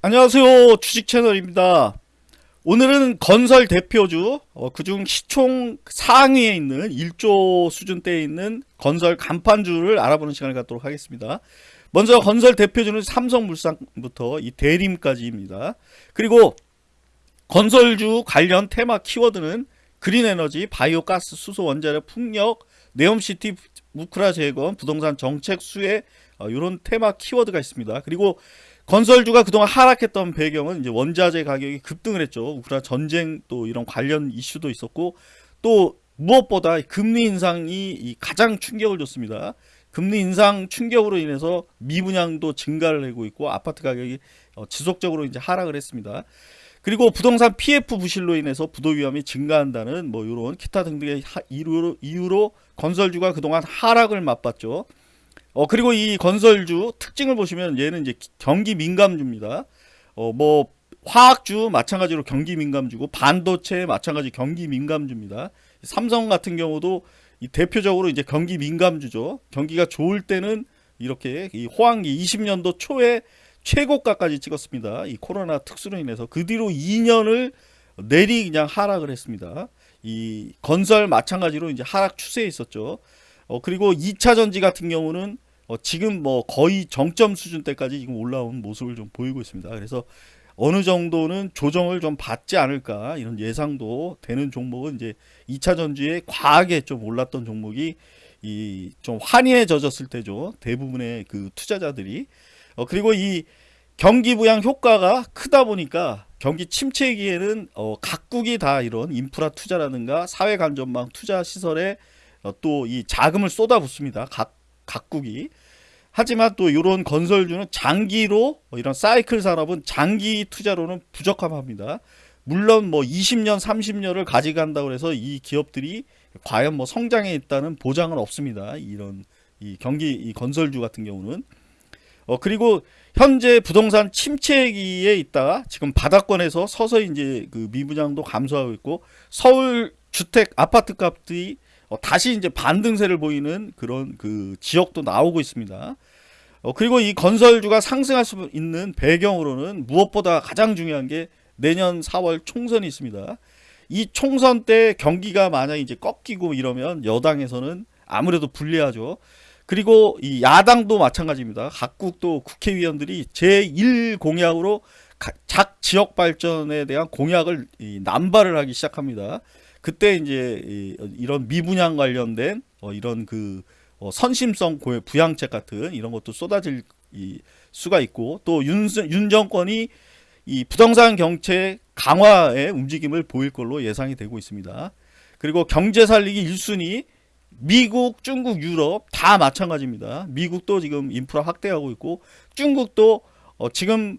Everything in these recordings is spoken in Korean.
안녕하세요. 주식 채널입니다. 오늘은 건설 대표주 어, 그중 시총 상위에 있는 1조 수준대에 있는 건설 간판주를 알아보는 시간을 갖도록 하겠습니다. 먼저 건설 대표주는 삼성물산부터 이 대림까지입니다. 그리고 건설주 관련 테마 키워드는 그린에너지, 바이오가스, 수소 원자력, 풍력, 네옴시티, 우크라 재건, 부동산 정책 수혜 이런 테마 키워드가 있습니다. 그리고 건설주가 그동안 하락했던 배경은 이제 원자재 가격이 급등을 했죠. 우크라 전쟁 또 이런 관련 이슈도 있었고 또 무엇보다 금리 인상이 가장 충격을 줬습니다. 금리 인상 충격으로 인해서 미분양도 증가를 하고 있고 아파트 가격이 어, 지속적으로 이제 하락을 했습니다. 그리고 부동산 PF 부실로 인해서 부도 위험이 증가한다는 뭐 이런 기타 등등의 이유로, 이유로 건설주가 그동안 하락을 맛봤죠. 어 그리고 이 건설주 특징을 보시면 얘는 이제 경기 민감주입니다. 어 뭐 화학주 마찬가지로 경기 민감주고 반도체 마찬가지 경기 민감주입니다. 삼성 같은 경우도 이 대표적으로 이제 경기 민감주죠. 경기가 좋을 때는 이렇게 이 호황기 20년도 초에 최고가까지 찍었습니다. 이 코로나 특수로 인해서 그 뒤로 2년을 내리 그냥 하락을 했습니다. 이 건설 마찬가지로 이제 하락 추세에 있었죠. 어, 그리고 2차 전지 같은 경우는 어, 지금 뭐 거의 정점 수준 때까지 지금 올라온 모습을 좀 보이고 있습니다. 그래서 어느 정도는 조정을 좀 받지 않을까 이런 예상도 되는 종목은 이제 2차 전지에 과하게 좀 올랐던 종목이 이 좀 환희에 젖었을 때죠. 대부분의 그 투자자들이 어, 그리고 이 경기 부양 효과가 크다 보니까 경기 침체기에는 어, 각국이 다 이런 인프라 투자라든가 사회 간접망 투자 시설에 어, 또이 자금을 쏟아붓습니다. 각 각국이. 하지만 또 이런 건설주는 장기로 이런 사이클 산업은 장기 투자로는 부적합합니다. 물론 뭐 20년, 30년을 가져간다고 해서 이 기업들이 과연 뭐 성장에 있다는 보장은 없습니다. 이런 이 경기 이 건설주 같은 경우는 어 그리고 현재 부동산 침체기에 있다가 지금 바닥권에서 서서히 이제 그 미분양도 감소하고 있고 서울 주택 아파트 값이 어, 다시 이제 반등세를 보이는 그런 그 지역도 나오고 있습니다. 어, 그리고 이 건설주가 상승할 수 있는 배경으로는 무엇보다 가장 중요한 게 내년 4월 총선이 있습니다. 이 총선 때 경기가 만약 이제 꺾이고 이러면 여당에서는 아무래도 불리하죠. 그리고 이 야당도 마찬가지입니다. 각국도 국회의원들이 제1 공약으로 작 지역 발전에 대한 공약을 남발을 하기 시작합니다. 그때 이제 이런 미분양 관련된 어, 이런 그 어, 선심성 부양책 같은 이런 것도 쏟아질 수가 있고 또 윤, 윤 정권이 이 부동산 경책 강화의 움직임을 보일 걸로 예상이 되고 있습니다. 그리고 경제 살리기 1순위 미국, 중국, 유럽 다 마찬가지입니다. 미국도 지금 인프라 확대하고 있고 중국도 어, 지금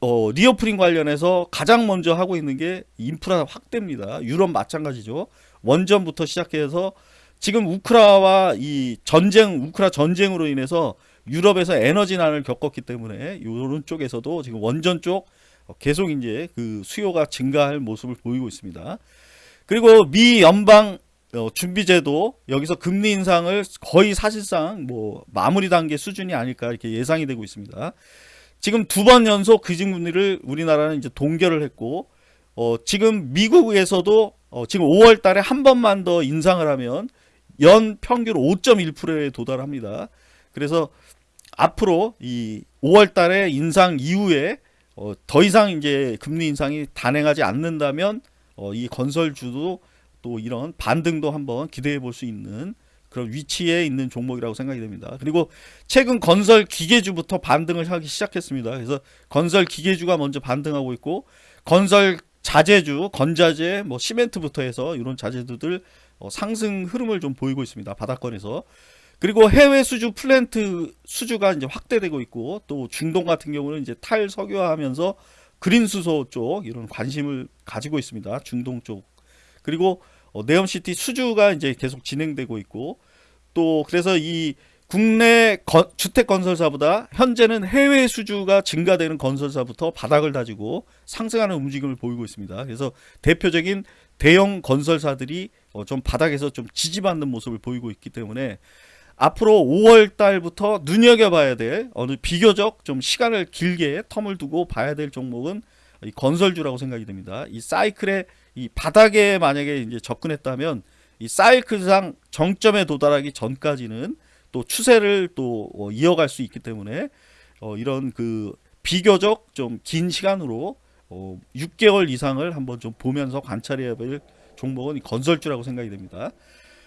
어, reopening 관련해서 가장 먼저 하고 있는 게 인프라 확대입니다. 유럽 마찬가지죠. 원전부터 시작해서 지금 우크라와 이 전쟁, 우크라 전쟁으로 인해서 유럽에서 에너지난을 겪었기 때문에 이런 쪽에서도 지금 원전 쪽 계속 이제 그 수요가 증가할 모습을 보이고 있습니다. 그리고 미 연방 어, 준비제도 여기서 금리 인상을 거의 사실상 뭐 마무리 단계 수준이 아닐까 이렇게 예상이 되고 있습니다. 지금 두 번 연속 기준금리를 우리나라는 이제 동결을 했고 어, 지금 미국에서도 어, 지금 5월 달에 한 번만 더 인상을 하면 연 평균 5.1%에 도달합니다. 그래서 앞으로 이 5월 달에 인상 이후에 어, 더 이상 이제 금리 인상이 단행하지 않는다면 어, 이 건설주도 또 이런 반등도 한번 기대해 볼 수 있는 그런 위치에 있는 종목이라고 생각이 됩니다. 그리고 최근 건설 기계주부터 반등을 하기 시작했습니다. 그래서 건설 기계주가 먼저 반등하고 있고 건설 자재주, 건자재, 뭐 시멘트부터 해서 이런 자재주들 어, 상승 흐름을 좀 보이고 있습니다. 바닥권에서. 그리고 해외 수주 플랜트 수주가 이제 확대되고 있고 또 중동 같은 경우는 이제 탈석유화하면서 그린 수소 쪽 이런 관심을 가지고 있습니다. 중동 쪽. 그리고 어, 네옴시티 수주가 이제 계속 진행되고 있고 또 그래서 이 국내 거, 주택 건설사보다 현재는 해외 수주가 증가되는 건설사부터 바닥을 다지고 상승하는 움직임을 보이고 있습니다. 그래서 대표적인 대형 건설사들이 어, 좀 바닥에서 좀 지지받는 모습을 보이고 있기 때문에 앞으로 5월 달부터 눈여겨봐야 될 어느 비교적 좀 시간을 길게 텀을 두고 봐야 될 종목은 이 건설주라고 생각이 됩니다. 이 사이클의 이 바닥에 만약에 이제 접근했다면 이 사이클상 정점에 도달하기 전까지는 또 추세를 또 어, 이어갈 수 있기 때문에 어, 이런 그 비교적 좀 긴 시간으로 어, 6개월 이상을 한번 좀 보면서 관찰해야 될 종목은 이 건설주라고 생각이 됩니다.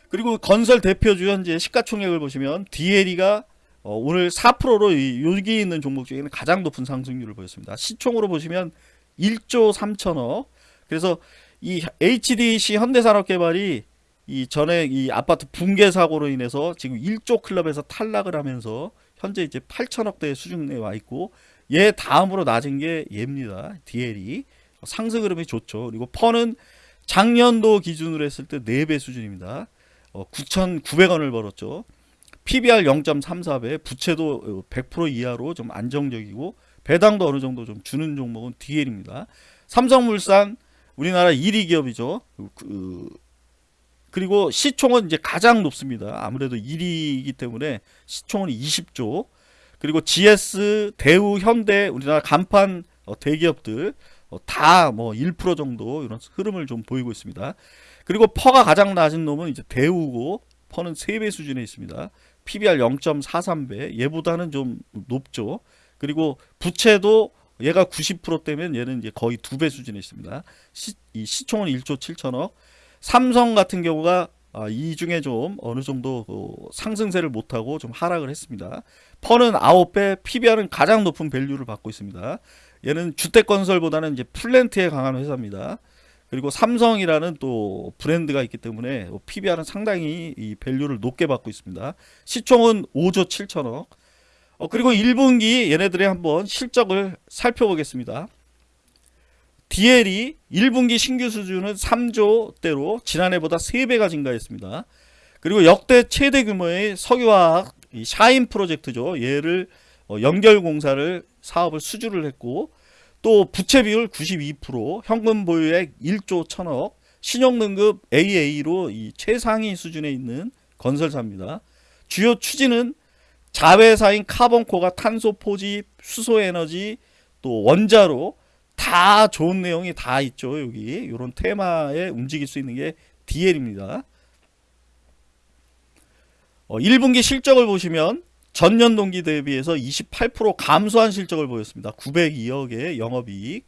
그리고 건설 대표주 현재 시가총액을 보시면 DLE가 어, 오늘 4%로 이, 여기 있는 종목 중에는 가장 높은 상승률을 보였습니다. 시총으로 보시면 1조 3천억. 그래서 이 HDC 현대산업개발이 이 전에 이 아파트 붕괴 사고로 인해서 지금 1조 클럽에서 탈락을 하면서 현재 이제 8천억대 수준에 와 있고 얘 다음으로 낮은 게 얘입니다. DL이 상승 흐름이 좋죠. 그리고 펀은 작년도 기준으로 했을 때 4배 수준입니다. 어, 9,900원을 벌었죠. PBR 0.34배, 부채도 100% 이하로 좀 안정적이고 배당도 어느 정도 좀 주는 종목은 DL입니다. 삼성물산 우리나라 1위 기업이죠. 그, 그리고 시총은 이제 가장 높습니다. 아무래도 1위이기 때문에 시총은 20조. 그리고 GS, 대우, 현대 우리나라 간판 어, 대기업들 어, 다뭐 1% 정도 이런 흐름을 좀 보이고 있습니다. 그리고 PER가 가장 낮은 놈은 이제 대우고 PER는 3배 수준에 있습니다. PBR 0.43배 얘보다는 좀 높죠. 그리고 부채도 얘가 90%대면 얘는 이제 거의 2배 수준에 있습니다. 시, 이 시총은 1조 7천억. 삼성 같은 경우가 아, 이 중에 좀 어느 정도 그 상승세를 못하고 좀 하락을 했습니다. PER는 9배, PBR은 가장 높은 value를 받고 있습니다. 얘는 주택건설보다는 이제 플랜트에 강한 회사입니다. 그리고 삼성이라는 또 브랜드가 있기 때문에 PBR은 상당히 이 밸류를 높게 받고 있습니다. 시총은 5조 7천억. 어, 그리고 1분기 얘네들의 한번 실적을 살펴보겠습니다. DL이 1분기 신규 수준은 3조대로 지난해보다 3배가 증가했습니다. 그리고 역대 최대 규모의 석유화학 샤인 프로젝트죠. 얘를 어, 연결 공사를 사업을 수주를 했고 또 부채 비율 92%, 현금 보유액 1조 1000억, 신용등급 AA로 이 최상위 수준에 있는 건설사입니다. 주요 추진은 자회사인 카본코가 탄소 포집, 수소 에너지, 또 원자로 다 좋은 내용이 다 있죠. 여기 이런 테마에 움직일 수 있는 게 DL입니다. 어, 1분기 실적을 보시면 전년 동기 대비해서 28% 감소한 실적을 보였습니다. 902억의 영업이익.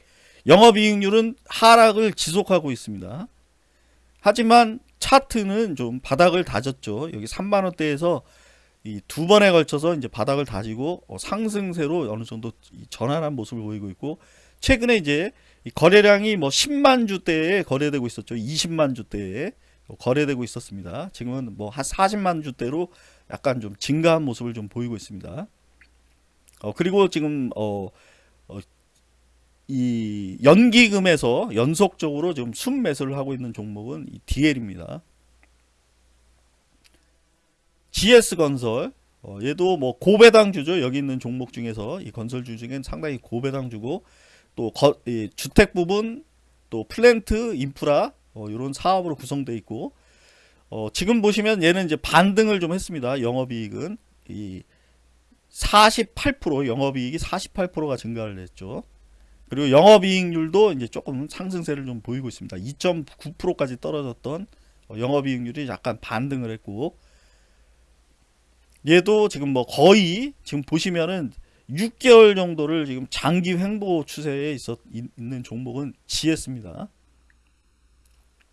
영업이익률은 하락을 지속하고 있습니다. 하지만 차트는 좀 바닥을 다졌죠. 여기 3만 원대에서 이두 번에 걸쳐서 이제 바닥을 다지고 어, 상승세로 어느 정도 전환한 모습을 보이고 있고 최근에 이제 거래량이 뭐 10만 주대에 거래되고 있었죠. 20만 주대에 거래되고 있었습니다. 지금은 뭐 한 40만 주대로 약간 좀 증가한 모습을 좀 보이고 있습니다. 어, 그리고 지금 어, 어, 이 연기금에서 연속적으로 지금 순매수를 하고 있는 종목은 이 DL입니다. GS건설 어, 얘도 뭐 고배당주죠. 여기 있는 종목 중에서 이 건설주 중엔 상당히 고배당주고 또 거, 주택 부분 또 플랜트 인프라 어, 이런 사업으로 구성되어 있고 어, 지금 보시면 얘는 이제 반등을 좀 했습니다. 영업이익은 이 48% 영업이익이 48%가 증가를 했죠. 그리고 영업이익률도 이제 조금 상승세를 좀 보이고 있습니다. 2.9%까지 떨어졌던 어, 영업이익률이 약간 반등을 했고 얘도 지금 뭐 거의 지금 보시면은 6개월 정도를 지금 장기 횡보 추세에 있었, 있는 종목은 GS입니다.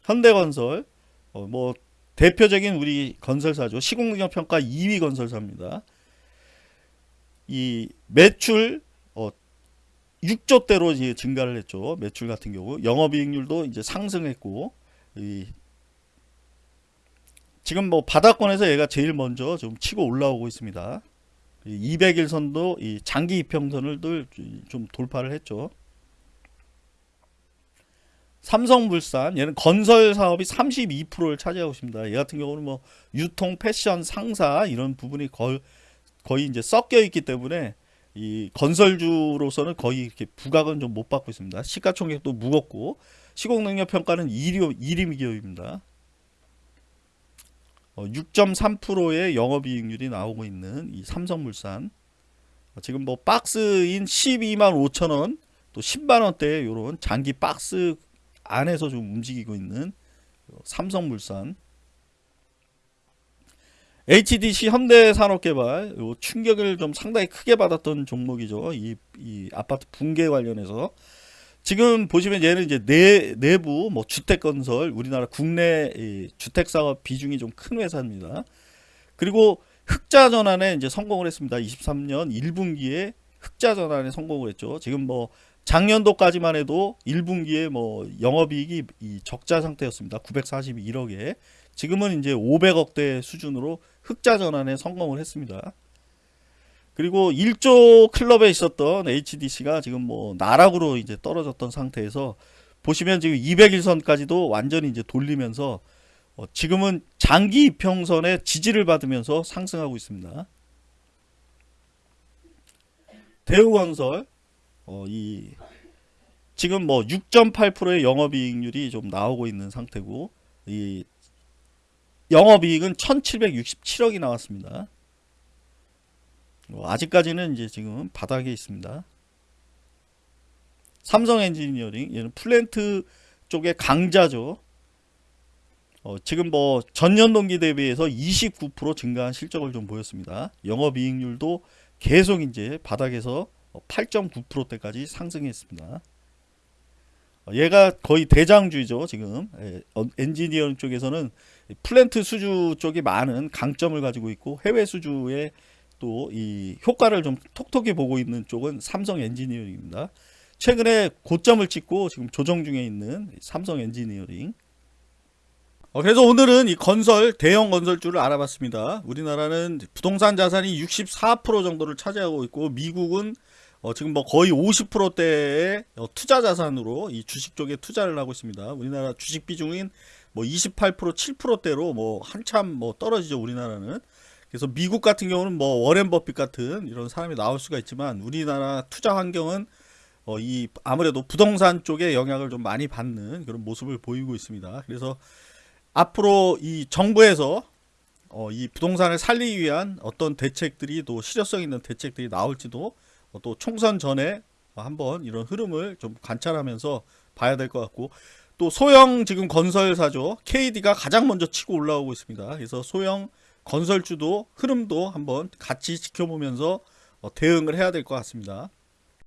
현대건설 어, 뭐 대표적인 우리 건설사죠. 시공능력 평가 2위 건설사입니다. 이 매출 어 6조대로 이제 증가를 했죠. 매출 같은 경우 영업이익률도 이제 상승했고 이 지금 뭐 바닥권에서 얘가 제일 먼저 좀 치고 올라오고 있습니다. 200일선도 이 장기 이평선을 좀 돌파를 했죠. 삼성물산 얘는 건설 사업이 32%를 차지하고 있습니다. 얘 같은 경우는 뭐 유통, 패션, 상사 이런 부분이 거의, 거의 이제 섞여 있기 때문에 이 건설주로서는 거의 이렇게 부각은 좀 못 받고 있습니다. 시가총액도 무겁고 시공능력 평가는 1위, 1위 기업입니다. 6.3%의 영업이익률이 나오고 있는 이 삼성물산. 어, 지금 뭐 박스인 12만 5천 원, 또 10만 원대의 이런 장기 박스 안에서 좀 움직이고 있는 삼성물산. HDC 현대산업개발 요 충격을 좀 상당히 크게 받았던 종목이죠. 이, 이 아파트 붕괴 관련해서 지금 보시면 얘는 이제 내, 내부 뭐 주택 건설 우리나라 국내 이 주택 사업 비중이 좀 큰 회사입니다. 그리고 흑자 전환에 이제 성공을 했습니다. 23년 1분기에 흑자 전환에 성공을 했죠. 지금 뭐 작년도까지만 해도 1분기에 뭐 영업이익이 이 적자 상태였습니다. 941억에 지금은 이제 500억대 수준으로 흑자 전환에 성공을 했습니다. 그리고 1조 클럽에 있었던 HDC가 지금 뭐 나락으로 이제 떨어졌던 상태에서 보시면 지금 200일선까지도 완전히 이제 돌리면서 어 지금은 장기 이평선의 지지를 받으면서 상승하고 있습니다. 대우건설 어, 이 지금 뭐 6.8%의 영업이익률이 좀 나오고 있는 상태고 이 영업이익은 1,767억이 나왔습니다. 뭐 아직까지는 이제 지금 바닥에 있습니다. 삼성 엔지니어링 얘는 플랜트 쪽의 강자죠. 어, 지금 뭐 전년 동기 대비해서 29% 증가한 실적을 좀 보였습니다. 영업이익률도 계속 이제 바닥에서 8.9%대까지 상승했습니다. 어, 얘가 거의 대장주죠 지금 예, 어, 엔지니어링 쪽에서는 플랜트 수주 쪽이 많은 강점을 가지고 있고 해외 수주에 또 이 효과를 좀 톡톡히 보고 있는 쪽은 삼성 엔지니어링입니다. 최근에 고점을 찍고 지금 조정 중에 있는 삼성 엔지니어링. 어, 그래서 오늘은 이 건설 대형 건설주를 알아봤습니다. 우리나라는 부동산 자산이 64% 정도를 차지하고 있고 미국은 어, 지금 뭐 거의 50%대의 어, 투자 자산으로 이 주식 쪽에 투자를 하고 있습니다. 우리나라 주식 비중인 뭐 28% 7%대로 뭐 한참 뭐 떨어지죠 우리나라는. 그래서 미국 같은 경우는 뭐 워렌 버핏 같은 이런 사람이 나올 수가 있지만 우리나라 투자 환경은 어, 이 아무래도 부동산 쪽에 영향을 좀 많이 받는 그런 모습을 보이고 있습니다. 그래서 앞으로 이 정부에서 어, 이 부동산을 살리기 위한 어떤 대책들이 또 실효성 있는 대책들이 나올지도 어, 또 총선 전에 한번 이런 흐름을 좀 관찰하면서 봐야 될 것 같고 또 소형 지금 건설사죠 KD가 가장 먼저 치고 올라오고 있습니다. 그래서 소형 건설주도 흐름도 한번 같이 지켜보면서 어, 대응을 해야 될 것 같습니다.